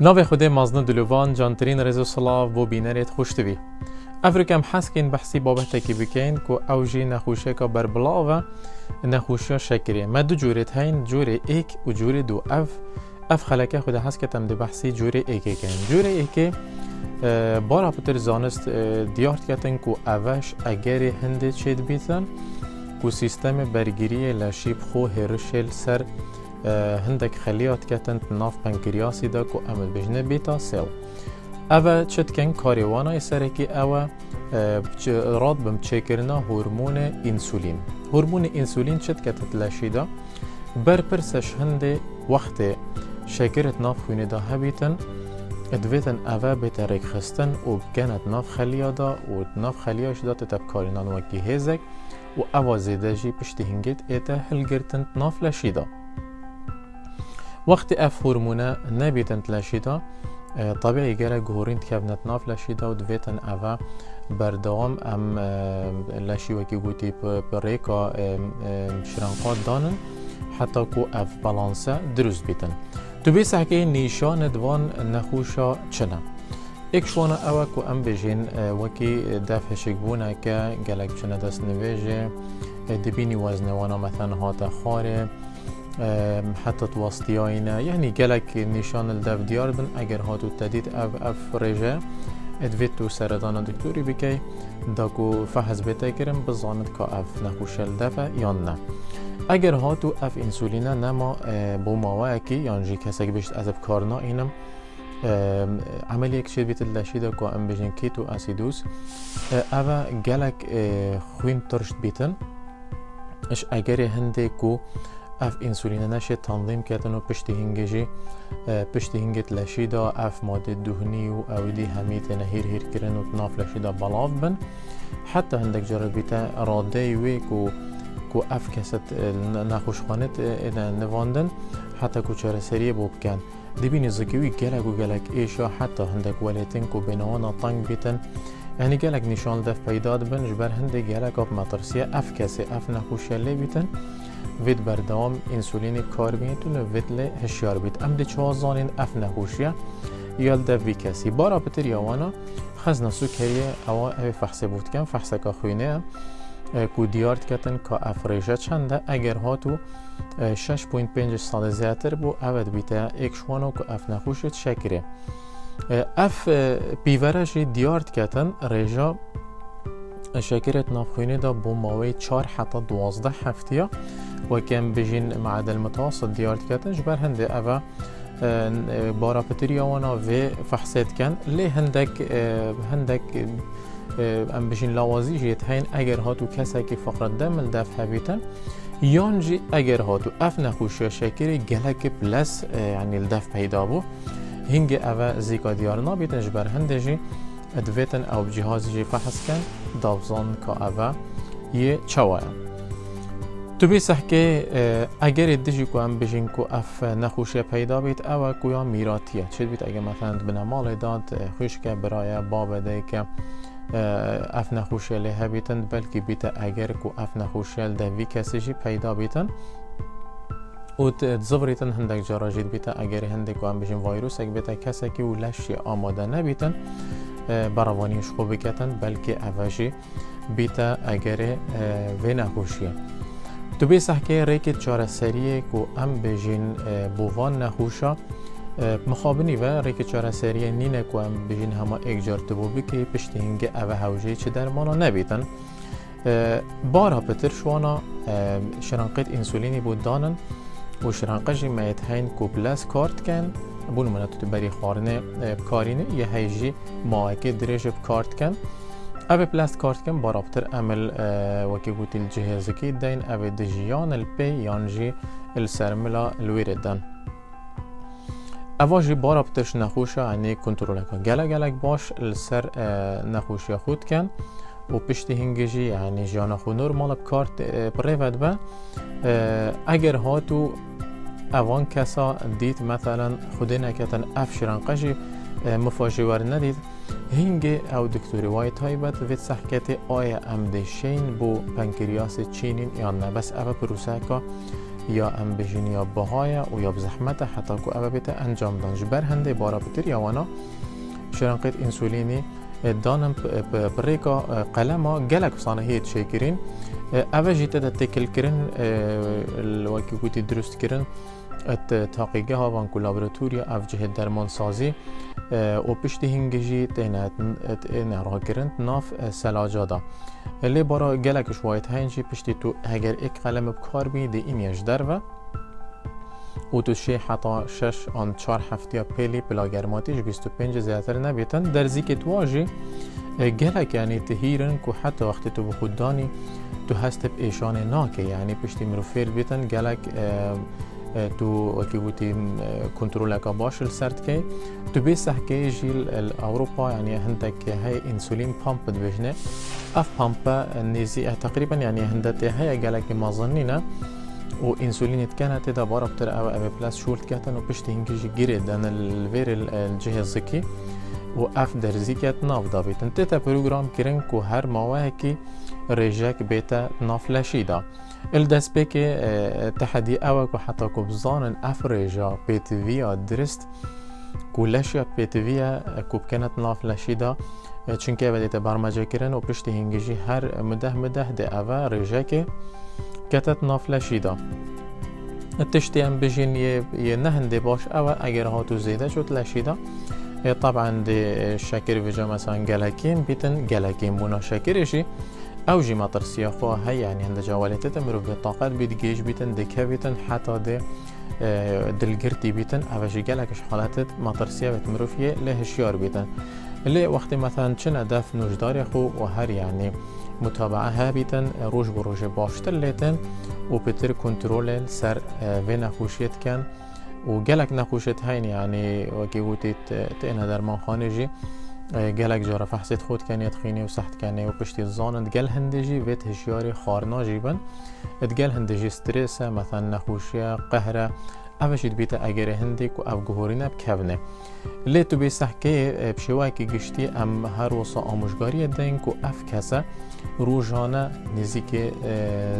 ناوی خود مازن دلوان جانترین رزو سلاو بو بینرت خوشتوی افریکم حسکین بحثی بابت کی بکین کو او جی نخوشه کا بر بلاو نخوشیا شکریه ما دو جورت هین جور ایک و جور دو اف اف خلکه خود حس کتم دی بحثی جور ایک کن جور ایک بارا پتر زانست دیارت کتن کو اوش اگر هنده چید بیتن کو سیستم برگیری لشیب خو هرشل سر هندك خليات كتن ناف بنكرياسي دا كو امل بجنه بيتا سيل اوه چت کن کاریوانا سرکی اوه راد بم چکرنا هورمون انسولین هورمون انسولین چت کتت لشیدا؟ بر پرسش هنده وقت شکرت ناف خونه دا هبیتن ادویتن اوه بترک خستن و گنت ناف خلیا دا و ناف خلیاش دا تتب کارینان وکی هزک و اوه زیده جی پشتی هنگیت ایتا هلگرتن ناف لشیدا. وقت أف هورمونه نبیتن لشیدا طبيعي جرى جهورين تكابنت ناف لاشي دا ودفيتن أفا بردوام أم لاشي وكي قوتي بريكا شرنقات دانن حتى كو أف بالانسا دروز بيتن. تو بيس حكي نيشان دوان نخوشا چنا. ایک شوانا أوا کو أم بجین وکی دف هشک بونا که گلک چنه دست نویجه دبینی وزنوانا مثلا هاتا خاره. حتى تواسطياينا يعني قالك نشان الدف ديار بن اگر هاتو تديد اف اف رجا ادفيتو سردان دكتوري بكي داكو فحص بيتا كرم بزاند كا اف نخوشل دفا يان نه. اگر هاتو اف انسولينا نما بو ماواكي يعني جي كسك بيشت ازف كارنا اينم عملية كشير بيت اللاشيدة كو ام بجن كيتو اسيدوس اوا قالك خوين ترشت بيتن اش اگر هنده كو اف انسولین نشه تنظیم کردن و پشت هنگجی پشت هنگت لشیدا اف ماده دهنی و اودی همیت نهیر هیر کرن و تناف لشیدا بلاف بن. حتی هندک جرا بیتا راده وی کو کو اف کست نخوشخانت نواندن حتی کو چرا سریع بو بکن دبینی زکیوی گلک و گلک ایشا حتی هندک ولیتن کو بنوانا تنگ بیتن. يعني قالك نشان دف پیداد بن جبر هندي قالك آب مطرسية اف كسي اف نخوش اللي بيتن وید بردام انسولین کار می‌تونه وید لی هشیار بید ام دی چه زانین اف نهوشیه یال ده وی کسی. بارا پتر یاوانا خز نسو کریه اوا اوی فحصه بود کن فحصه که خوینه کو دیارت کتن که افریشه چنده. اگر هاتو 6.5 سال زیاتر بو اود بیته ایک شوانو که اف نخوشت شکره. اف پیورش دیارت کتن ریجا شکرت نافخوینه دا بو ماوی 4 حتی 12 هفتیه وكان بجين معدل متوسط ديارت كاتن جبر هندي أفا بارا بتريا وأنا في فحصات كان. لي هندك هندك ام بجين لوازي جيت هين اگر هاتو كساكي فقرة دم الدف هبيتن يانجي اگر هاتو اف نخوشي شاكري گلك بلس يعني الدف پیدا بو. هنگي اوه زيكا ديار نابيتن جبر هندجي ادويتن أو بجهازي جي فحص كان دابزان كا اوه يه چوايا تو بی که اگر دیجی کو هم بجین کو اف نخوشی پیدا بیت او کو یا میراتیه چه بیت؟ اگر مثلا بنا مال داد خوش که برای باب ده که اف نخوشی له بیتن بلکه بیت اگر کو اف نخوشی ده وی کسی پیدا بیتن و تزبریتن هندک جارا جید بیت اگر هندک هم بجین ویروس اگر بیت کسی که و لشی آماده نبیتن براوانیش خوب بکتن بلکه اوشی بیت اگر وی نخوشیه. تو بی سحکه ریکت چاره سریه که ام بجین بووان نخوشا مخابنی و ریک چاره سریه نینه که ام بجین همه ایک جار تبو بی که پشتی هنگه اوه هوجه چه درمانا نبیتن. بارها پتر شوانا شرانقیت انسولینی بود دانن و شرانقجی مایت هین کو بلاس کارت کن. بون منو تو بری خارنه کارینه یه هیجی ماهکه درێژ بکارت کن. اوه پلاست کارت کم بارابتر عمل وکی گوتی الجهاز کی دین اوه دجیان الپی یانجی السرملا الویردن اوه جی بارابترش نخوشه عنی کنترول کن گله گلک باش نخوشی خود کن و پشت هنگجی یعنی جانا خو نورمال کارت پریفت به اگر هاتو اوان کسا دید مثلا خودی نکتن افشران قجی مفاجئ ور ندید هنگ أو دکتوری وای تایبت وید سحکت آیا ام دشین بو پنکریاس چینین یا نه بس أو پروسه که یا ام بجین یا بهای و یا بزحمت حتی که اوه بیت انجام دان جبر هنده بارا بتر یا وأنا شرنقیت انسولینی دانم بريكا قلما جالك صانهية شاكرين اوه جيتا دا تكل كرن الواكي كوتي درست كرن ات تحقیقه ها و پشتی هنگجی تینت نرها کرند ناف سلاجادا. لی بارا گلک شوایت هنجی پشتی تو اگر ایک قلم بکار بی دی اینیش در و و تو شی حتا شش آن چار هفتیا پیلی پلا گرماتیش 25 زیادتر نبیتن. در زیک تواجی گلک یعنی تهیرن که حتی وقتی تو بخوددانی تو هست ایشان ناکه. یعنی پشتی مروفیر بیتن گلک تو وكي بوتي كنترول اكا باش السرت كي. تو بيس حكي جيل الأوروبا يعني هندك هاي إنسولين بامب دبجنة. أف بامب نيزي تقريبا يعني هندت هاي قالك ما ظنينا. وانسولين كانت اذا بارا بتر أو أبي بلاس شورت كاتن وبشتي هنجي جيرد أنا الفير الجهاز الذكي واف درزيكات ناف دابيت انت بروجرام كيرنكو هر مواهكي رجاك بيتا نافلاشيدا الدس بيك آه، تحدي أوك وحتى كوبزان افريجا بيت فيا درست. كلاشيا بيت فيا كوب كانت نافلاشيدا آه، چونکه و دیت برمجا کرن و پشت هنگجی هر مده مده ده اوه رجه که کتت نافلشی دا تشتی هم بجین یه نهنده باش اوه اگر ها تو زیده شد لشیدا آه، طبعا ده شکر ویجا مثلا گلکین بیتن گلکین بونا شکرشی أو جي مطر سياخو هي يعني هند جوالات بطاقات بيت جيش بيتن دكا بيتن حتى دي دلگرتی بیتن أو جی گلکش حالت مطرسیه و تمروفیه له هشیار بیتن اللي وقتی مثلا چن هدف نوجدار خو و هر يعني متابعه ها بیتن روش بروش باشتر لیتن و بتر کنترول سر و نخوشیت کن و گلک نخوشیت هین يعني وكي وتيت تينا در من خانجي. گلک جارا فحصت خود کنی تخینی و سخت کنی و پشتی زانند گل هندجی ویت هشیاری خارنا جیبن ات گل هندجی سترس مثلا نخوشی قهره اوشید بیت اگر هندی کو او گهورینه بکونه لی تو بیسح که بشوای که گشتی ام هر وصا آموشگاری دین کو اف کسه روزانه نزدیک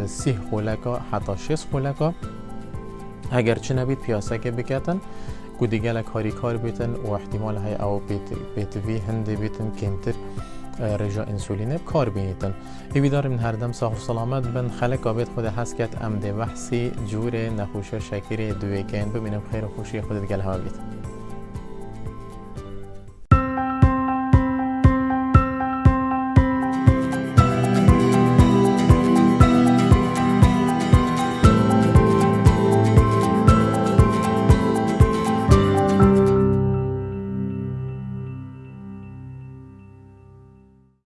سی خولکا حتی شش خولکا اگر چه نبید پیاسه که بکتن و دیگه کاری کار بیتن و احتمال های او بیت بيت وی هندی بیتن كمتر رجا انسولین کار بیتن. ایوی دار هر دم صاحب سلامت بن خلق آبید خود هست کت امده وحصی جوره جور نخوشه شکری دوی کن ببینم خیر خوشی خودت گل ها بید